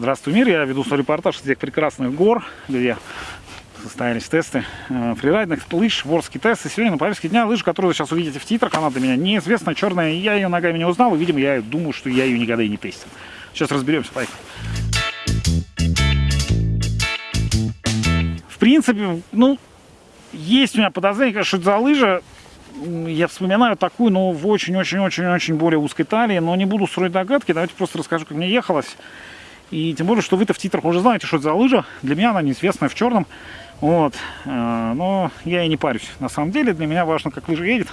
Здравствуй, мир! Я веду свой репортаж из этих прекрасных гор, где состоялись тесты э, фрирайдных лыж, ворские тесты. Сегодня на повестке дня лыжа, которую вы сейчас увидите в титрах, она для меня неизвестная, черная. Я ее ногами не узнал, и, видимо, я думаю, что я ее никогда и не тестил. Сейчас разберемся, поехали. В принципе, ну, есть у меня подозрение, конечно, что это за лыжа. Я вспоминаю такую, но в очень-очень-очень-очень более узкой талии, но не буду строить догадки, давайте просто расскажу, как мне ехалось. И тем более, что вы-то в титрах уже знаете, что это за лыжа. Для меня она неизвестная в черном. Вот. Э, но я и не парюсь. На самом деле для меня важно, как лыжа едет,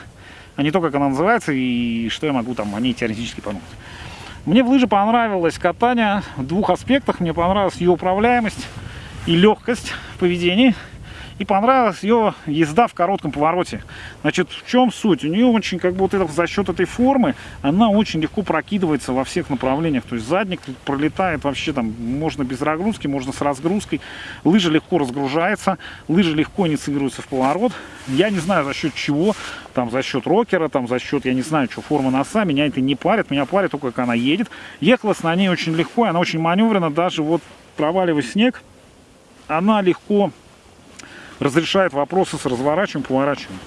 а не то, как она называется и что я могу там о ней теоретически подумать. Мне в лыже понравилось катание в двух аспектах. Мне понравилась ее управляемость и легкость в поведении и понравилась ее езда в коротком повороте. Значит, в чем суть? У нее очень, как бы вот это, за счет этой формы, она очень легко прокидывается во всех направлениях. То есть задник пролетает вообще там, можно без разгрузки, можно с разгрузкой. Лыжа легко разгружается, лыжа легко инициируется в поворот. Я не знаю за счет чего, там за счет рокера, там за счет, я не знаю, что форма носа, меня это не парит, меня парит только как она едет. Ехалась на ней очень легко, она очень маневрена, даже вот проваливая снег, она легко разрешает вопросы с разворачиванием, поворачиванием.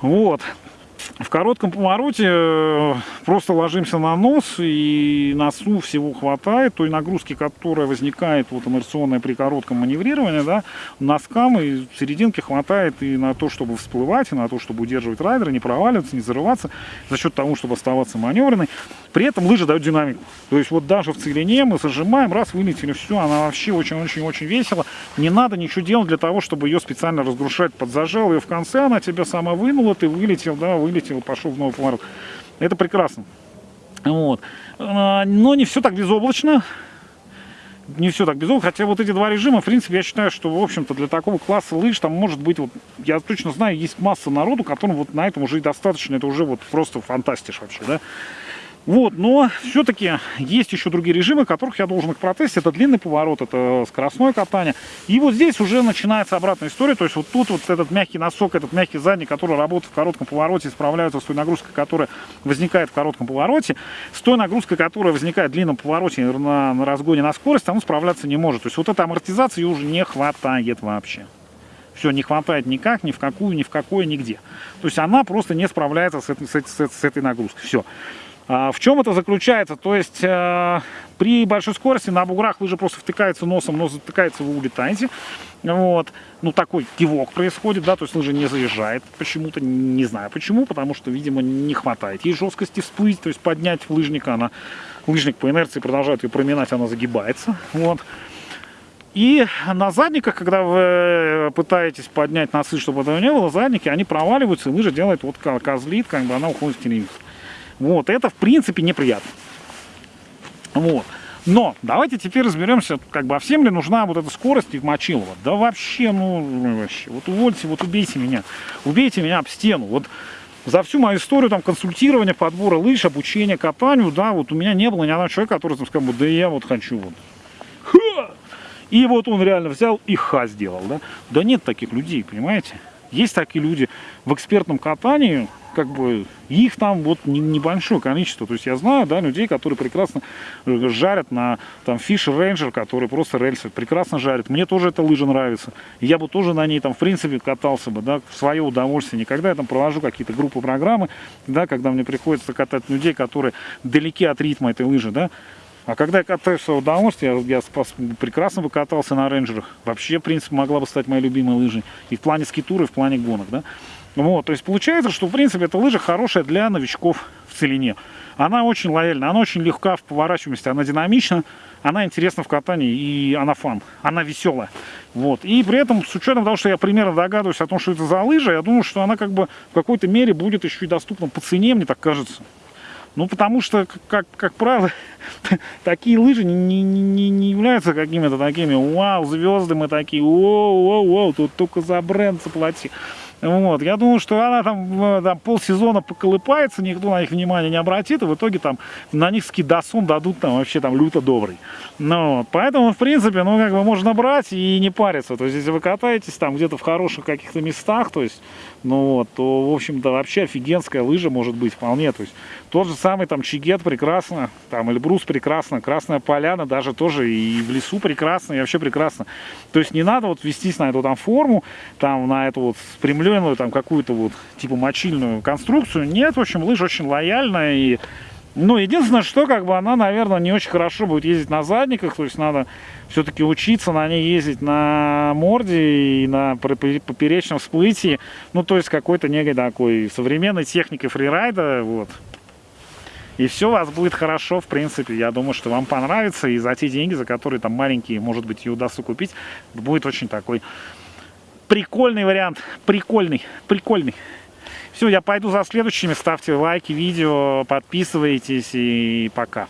Вот. В коротком повороте э, просто ложимся на нос, и носу всего хватает, той нагрузки, которая возникает вот инерционная при коротком маневрировании, да, носкам и серединке хватает и на то, чтобы всплывать, и на то, чтобы удерживать райдера, не проваливаться, не зарываться, за счет того, чтобы оставаться маневренной. При этом лыжи дают динамику. То есть вот даже в целине мы зажимаем, раз, вылетели, все, она вообще очень-очень-очень весело. Не надо ничего делать для того, чтобы ее специально разгрушать. Подзажал ее в конце, она тебя сама вынула, ты вылетел, да, вылетел, пошел в новый поворот. Это прекрасно. Вот. А, но не все так безоблачно. Не все так безоблачно. Хотя вот эти два режима, в принципе, я считаю, что, в общем-то, для такого класса лыж там может быть, вот, я точно знаю, есть масса народу, которым вот на этом уже и достаточно. Это уже вот просто фантастиш вообще, да. Вот, но все-таки есть еще другие режимы, которых я должен их протестить. Это длинный поворот, это скоростное катание. И вот здесь уже начинается обратная история. То есть вот тут вот этот мягкий носок, этот мягкий задний, который работает в коротком повороте, справляется с той нагрузкой, которая возникает в коротком повороте. С той нагрузкой, которая возникает в длинном повороте на, на разгоне на скорость, он справляться не может. То есть вот этой амортизации уже не хватает вообще. Все, не хватает никак, ни в какую, ни в какое, нигде. То есть она просто не справляется с этой, с с этой нагрузкой. Все. А, в чем это заключается? То есть э, при большой скорости на буграх лыжа просто втыкается носом, нос затыкается, вы улетаете. Вот. Ну, такой кивок происходит, да, то есть лыжа не заезжает почему-то, не знаю почему, потому что, видимо, не хватает ей жесткости всплыть, то есть поднять лыжника, она, лыжник по инерции продолжает ее проминать, она загибается, вот. И на задниках, когда вы пытаетесь поднять носы, чтобы этого не было, задники, они проваливаются, и лыжа делает вот козлит, как бы она уходит в телевизор. Вот, это в принципе неприятно. Вот. Но давайте теперь разберемся, как бы, а всем ли нужна вот эта скорость их Мочилова? Да вообще, ну, вообще, вот увольте, вот убейте меня, убейте меня об стену. Вот за всю мою историю там консультирования, подбора лыж, обучения катанию, да, вот у меня не было ни одного человека, который там сказал, да я вот хочу вот. Ха! И вот он реально взял и ха сделал, да. Да нет таких людей, понимаете? Есть такие люди в экспертном катании, как бы их там вот небольшое количество. То есть я знаю, да, людей, которые прекрасно э, жарят на там Fish Ranger, который просто рельсы прекрасно жарит. Мне тоже эта лыжа нравится. Я бы тоже на ней там в принципе катался бы, да, в свое удовольствие. Никогда я там провожу какие-то группы программы, да, когда мне приходится катать людей, которые далеки от ритма этой лыжи, да, а когда я катаюсь в удовольствие, я, я прекрасно бы катался на рейнджерах. Вообще, в принципе, могла бы стать моей любимой лыжей. И в плане скитура, и в плане гонок, да. Вот, то есть получается, что в принципе эта лыжа хорошая для новичков в целине. Она очень лояльна, она очень легка в поворачиваемости, она динамична, она интересна в катании и она фан, она веселая. Вот. И при этом, с учетом того, что я примерно догадываюсь о том, что это за лыжа, я думаю, что она как бы в какой-то мере будет еще и доступна по цене, мне так кажется. Ну, потому что, как, как правило, такие лыжи не, не, не являются какими-то такими, вау, звезды мы такие, воу, воу, воу, тут только за бренд заплати. Вот. Я думаю, что она там, там полсезона поколыпается, никто на них внимания не обратит, и в итоге там на них скидасон дадут там вообще там люто добрый. Ну, вот. Поэтому, в принципе, ну, как бы можно брать и не париться. То есть, если вы катаетесь там где-то в хороших каких-то местах, то есть, ну, вот, то, в общем-то, вообще офигенская лыжа может быть вполне. То есть, Тот же самый там Чигет прекрасно, там Эльбрус прекрасно, Красная Поляна даже тоже и в лесу прекрасно, и вообще прекрасно. То есть не надо вот вестись на эту там форму, там на эту вот спрямленную там какую-то вот типа мочильную конструкцию. Нет, в общем, лыжа очень лояльная и ну, единственное, что как бы она, наверное, не очень хорошо будет ездить на задниках, то есть надо все-таки учиться на ней ездить на морде и на поперечном всплытии, ну, то есть какой-то некой такой современной техникой фрирайда, вот. И все у вас будет хорошо, в принципе, я думаю, что вам понравится, и за те деньги, за которые там маленькие, может быть, и удастся купить, будет очень такой прикольный вариант, прикольный, прикольный. Все, я пойду за следующими. Ставьте лайки, видео, подписывайтесь и пока.